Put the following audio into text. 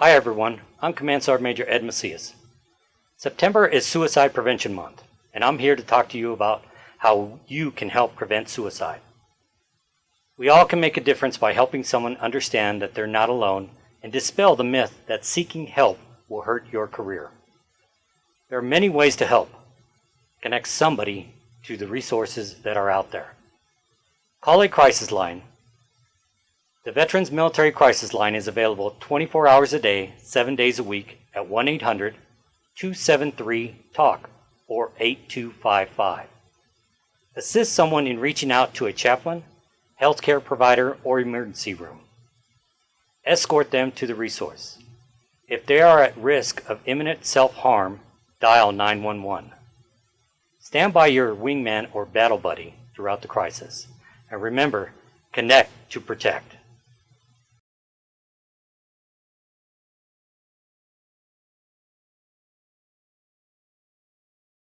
Hi everyone, I'm Command Sergeant Major Ed Macias. September is Suicide Prevention Month, and I'm here to talk to you about how you can help prevent suicide. We all can make a difference by helping someone understand that they're not alone and dispel the myth that seeking help will hurt your career. There are many ways to help. Connect somebody to the resources that are out there. Call a crisis line. The Veterans Military Crisis Line is available 24 hours a day, 7 days a week at 1 800 273 TALK or 8255. Assist someone in reaching out to a chaplain, healthcare provider, or emergency room. Escort them to the resource. If they are at risk of imminent self harm, dial 911. Stand by your wingman or battle buddy throughout the crisis. And remember, connect to protect.